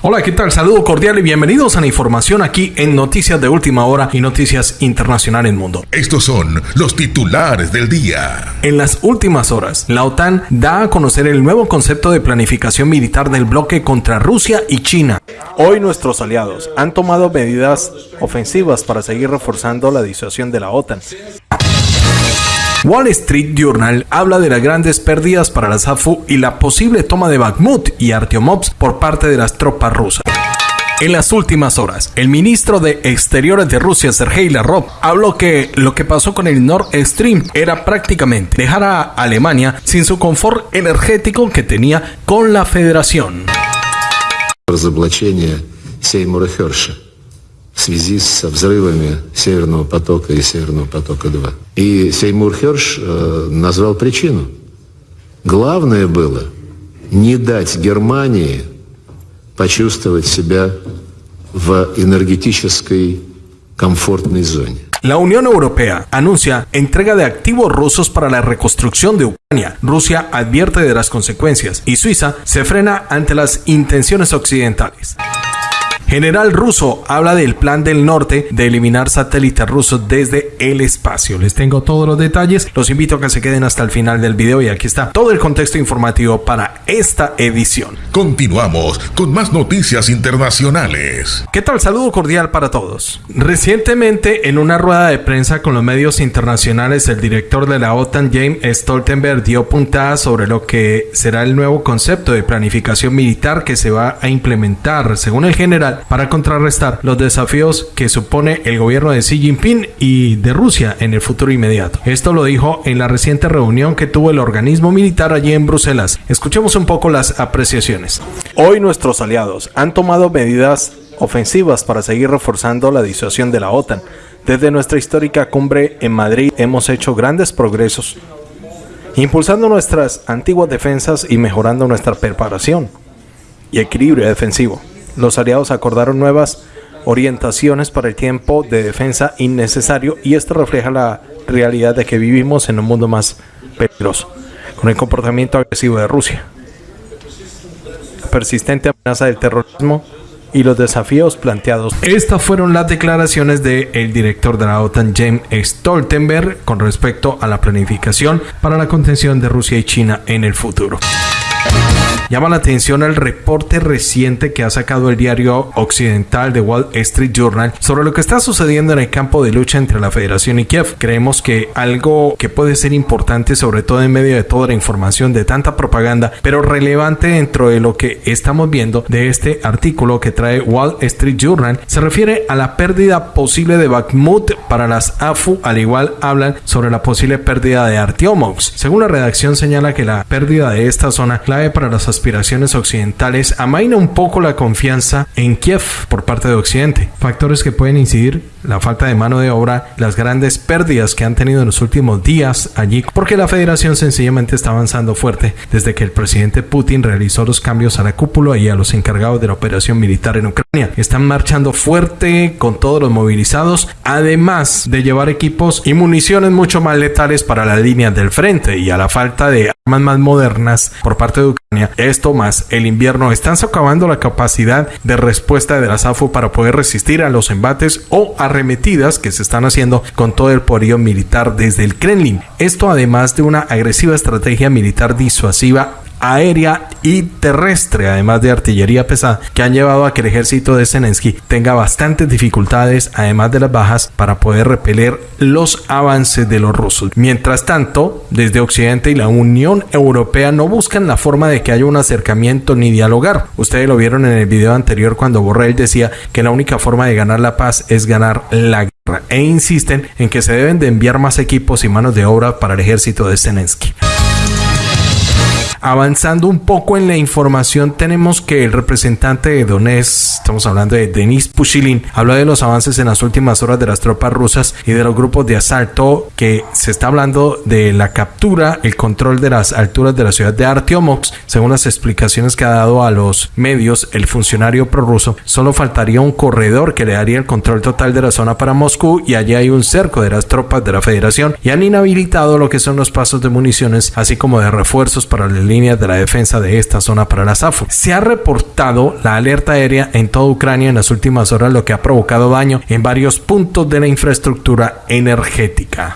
Hola, ¿qué tal? Saludo cordial y bienvenidos a la información aquí en Noticias de Última Hora y Noticias Internacional en Mundo. Estos son los titulares del día. En las últimas horas, la OTAN da a conocer el nuevo concepto de planificación militar del bloque contra Rusia y China. Hoy nuestros aliados han tomado medidas ofensivas para seguir reforzando la disuasión de la OTAN. Wall Street Journal habla de las grandes pérdidas para la SAFU y la posible toma de Bakhmut y Artyomovsk por parte de las tropas rusas. En las últimas horas, el ministro de Exteriores de Rusia, Sergei Lavrov, habló que lo que pasó con el Nord Stream era prácticamente dejar a Alemania sin su confort energético que tenía con la federación. В связи с взрывами Северного потока и Северного потока-2. И Сеймур Херш э, назвал причину. Главное было не дать Германии почувствовать себя в энергетической комфортной зоне. La Unión Europea anuncia entrega de activos rusos para la reconstrucción de Ucrania. Rusia advierte de las consecuencias y Suiza se frena ante las intenciones occidentales. General ruso habla del plan del norte de eliminar satélites rusos desde el espacio. Les tengo todos los detalles. Los invito a que se queden hasta el final del video y aquí está todo el contexto informativo para esta edición. Continuamos con más noticias internacionales. ¿Qué tal? Saludo cordial para todos. Recientemente, en una rueda de prensa con los medios internacionales, el director de la OTAN, James Stoltenberg, dio puntada sobre lo que será el nuevo concepto de planificación militar que se va a implementar, según el general, para contrarrestar los desafíos que supone el gobierno de Xi Jinping y de Rusia en el futuro inmediato. Esto lo dijo en la reciente reunión que tuvo el organismo militar allí en Bruselas. Escuchemos un poco las apreciaciones. Hoy nuestros aliados han tomado medidas ofensivas para seguir reforzando la disuasión de la OTAN. Desde nuestra histórica cumbre en Madrid hemos hecho grandes progresos, impulsando nuestras antiguas defensas y mejorando nuestra preparación y equilibrio defensivo los aliados acordaron nuevas orientaciones para el tiempo de defensa innecesario y esto refleja la realidad de que vivimos en un mundo más peligroso, con el comportamiento agresivo de Rusia, la persistente amenaza del terrorismo y los desafíos planteados. Estas fueron las declaraciones del director de la OTAN, James Stoltenberg, con respecto a la planificación para la contención de Rusia y China en el futuro. Llama la atención el reporte reciente que ha sacado el diario occidental de Wall Street Journal sobre lo que está sucediendo en el campo de lucha entre la Federación y Kiev. Creemos que algo que puede ser importante, sobre todo en medio de toda la información, de tanta propaganda, pero relevante dentro de lo que estamos viendo de este artículo que trae Wall Street Journal, se refiere a la pérdida posible de Bakhmut para las AFU, al igual hablan sobre la posible pérdida de Artyomovsk. Según la redacción señala que la pérdida de esta zona para las aspiraciones occidentales amaina un poco la confianza en Kiev por parte de Occidente. Factores que pueden incidir la falta de mano de obra, las grandes pérdidas que han tenido en los últimos días allí, porque la federación sencillamente está avanzando fuerte desde que el presidente Putin realizó los cambios a la cúpula y a los encargados de la operación militar en Ucrania. Están marchando fuerte con todos los movilizados, además de llevar equipos y municiones mucho más letales para la línea del frente y a la falta de armas más modernas por parte de Ucrania. Esto más el invierno están socavando la capacidad de respuesta de la SAFU para poder resistir a los embates o a que se están haciendo con todo el poderío militar desde el Kremlin. Esto además de una agresiva estrategia militar disuasiva aérea y terrestre, además de artillería pesada, que han llevado a que el ejército de Zelensky tenga bastantes dificultades, además de las bajas, para poder repeler los avances de los rusos. Mientras tanto, desde Occidente y la Unión Europea no buscan la forma de que haya un acercamiento ni dialogar. Ustedes lo vieron en el video anterior cuando Borrell decía que la única forma de ganar la paz es ganar la guerra e insisten en que se deben de enviar más equipos y manos de obra para el ejército de Zelensky. Avanzando un poco en la información, tenemos que el representante de Donetsk, estamos hablando de Denis Pushilin, habla de los avances en las últimas horas de las tropas rusas y de los grupos de asalto que se está hablando de la captura, el control de las alturas de la ciudad de Artyomovsk. Según las explicaciones que ha dado a los medios, el funcionario prorruso, solo faltaría un corredor que le daría el control total de la zona para Moscú y allí hay un cerco de las tropas de la Federación y han inhabilitado lo que son los pasos de municiones, así como de refuerzos para el líneas de la defensa de esta zona para la SAFU. Se ha reportado la alerta aérea en toda Ucrania en las últimas horas, lo que ha provocado daño en varios puntos de la infraestructura energética.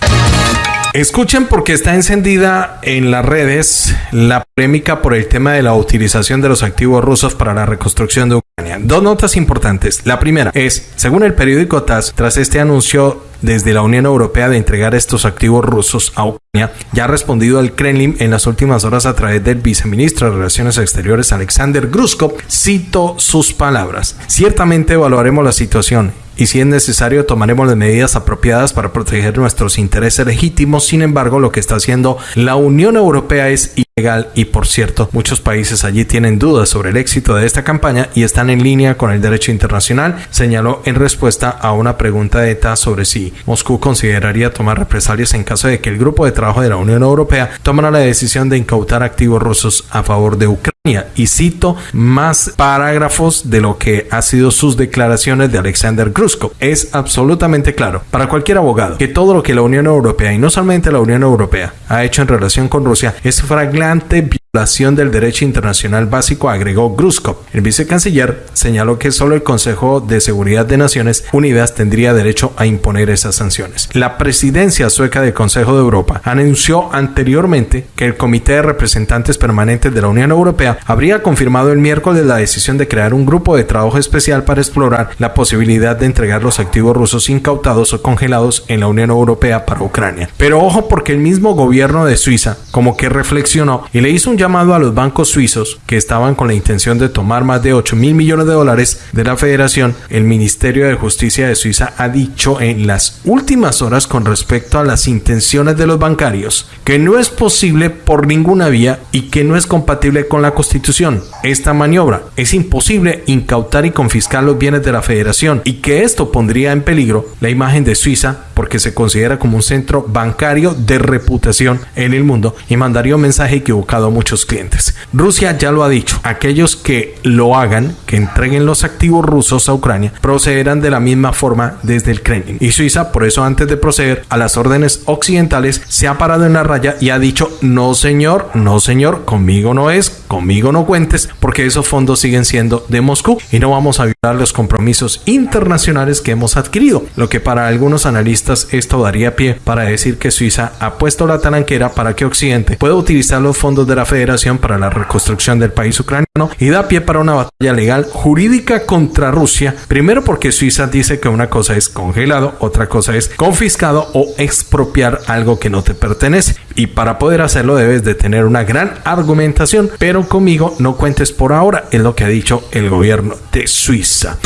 Escuchen porque está encendida en las redes la polémica por el tema de la utilización de los activos rusos para la reconstrucción de Ucrania. Dos notas importantes. La primera es, según el periódico TAS, tras este anuncio desde la Unión Europea de entregar estos activos rusos a Ucrania, ya ha respondido al Kremlin en las últimas horas a través del viceministro de Relaciones Exteriores Alexander Gruskov. Cito sus palabras. Ciertamente evaluaremos la situación y si es necesario tomaremos las medidas apropiadas para proteger nuestros intereses legítimos. Sin embargo, lo que está haciendo la Unión Europea es ilegal y por cierto, muchos países allí tienen dudas sobre el éxito de esta campaña y están en línea con el derecho internacional, señaló en respuesta a una pregunta de ETA sobre si Moscú consideraría tomar represalias en caso de que el grupo de trabajo de la Unión Europea tomara la decisión de incautar activos rusos a favor de Ucrania. Y cito más parágrafos de lo que ha sido sus declaraciones de Alexander Gruskov. Es absolutamente claro para cualquier abogado que todo lo que la Unión Europea y no solamente la Unión Europea ha hecho en relación con Rusia es flagrante adelante del derecho internacional básico, agregó Gruskov. El vicecanciller señaló que solo el Consejo de Seguridad de Naciones Unidas tendría derecho a imponer esas sanciones. La presidencia sueca del Consejo de Europa anunció anteriormente que el Comité de Representantes Permanentes de la Unión Europea habría confirmado el miércoles la decisión de crear un grupo de trabajo especial para explorar la posibilidad de entregar los activos rusos incautados o congelados en la Unión Europea para Ucrania. Pero ojo porque el mismo gobierno de Suiza como que reflexionó y le hizo un llamado a los bancos suizos que estaban con la intención de tomar más de 8 mil millones de dólares de la federación, el Ministerio de Justicia de Suiza ha dicho en las últimas horas con respecto a las intenciones de los bancarios que no es posible por ninguna vía y que no es compatible con la Constitución. Esta maniobra es imposible incautar y confiscar los bienes de la federación y que esto pondría en peligro la imagen de Suiza porque se considera como un centro bancario de reputación en el mundo y mandaría un mensaje equivocado a muchos clientes. Rusia ya lo ha dicho, aquellos que lo hagan, que entreguen los activos rusos a Ucrania, procederán de la misma forma desde el Kremlin. Y Suiza, por eso antes de proceder a las órdenes occidentales, se ha parado en la raya y ha dicho, no señor, no señor, conmigo no es, conmigo no cuentes, porque esos fondos siguen siendo de Moscú y no vamos a violar los compromisos internacionales que hemos adquirido, lo que para algunos analistas esto daría pie para decir que Suiza ha puesto la talanquera para que Occidente pueda utilizar los fondos de la Federación para la reconstrucción del país ucraniano y da pie para una batalla legal jurídica contra Rusia, primero porque Suiza dice que una cosa es congelado, otra cosa es confiscado o expropiar algo que no te pertenece. Y para poder hacerlo debes de tener una gran argumentación, pero conmigo no cuentes por ahora, es lo que ha dicho el gobierno de Suiza.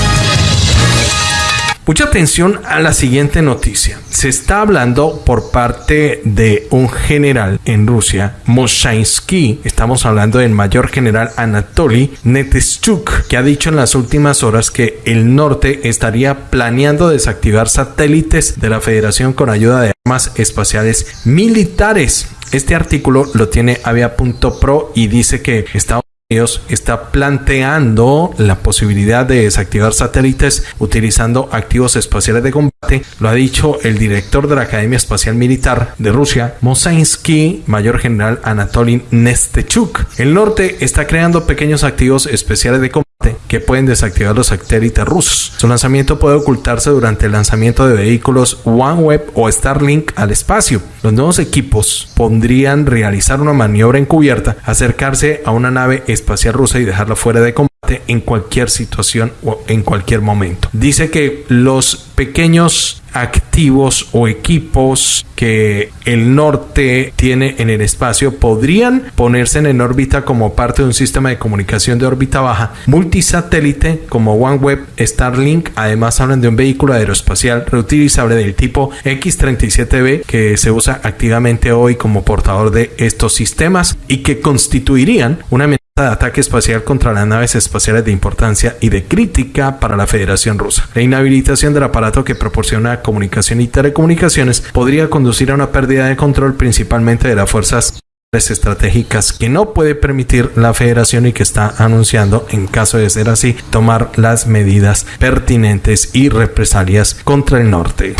Mucha atención a la siguiente noticia. Se está hablando por parte de un general en Rusia, Moshainsky. Estamos hablando del mayor general Anatoly Neteschuk, que ha dicho en las últimas horas que el norte estaría planeando desactivar satélites de la Federación con ayuda de armas espaciales militares. Este artículo lo tiene avia.pro y dice que Estados está planteando la posibilidad de desactivar satélites utilizando activos espaciales de combate. Lo ha dicho el director de la Academia Espacial Militar de Rusia, Mosainsky, mayor general Anatoly Nestechuk. El norte está creando pequeños activos especiales de combate que pueden desactivar los satélites rusos. Su lanzamiento puede ocultarse durante el lanzamiento de vehículos OneWeb o Starlink al espacio. Los nuevos equipos podrían realizar una maniobra encubierta, acercarse a una nave espacial rusa y dejarla fuera de combate en cualquier situación o en cualquier momento. Dice que los pequeños activos o equipos que el norte tiene en el espacio podrían ponerse en órbita como parte de un sistema de comunicación de órbita baja multisatélite como OneWeb, Starlink. Además hablan de un vehículo aeroespacial reutilizable del tipo X-37B que se usa activamente hoy como portador de estos sistemas y que constituirían una de ataque espacial contra las naves espaciales de importancia y de crítica para la Federación Rusa. La inhabilitación del aparato que proporciona comunicación y telecomunicaciones podría conducir a una pérdida de control principalmente de las fuerzas estratégicas que no puede permitir la federación y que está anunciando, en caso de ser así, tomar las medidas pertinentes y represalias contra el norte.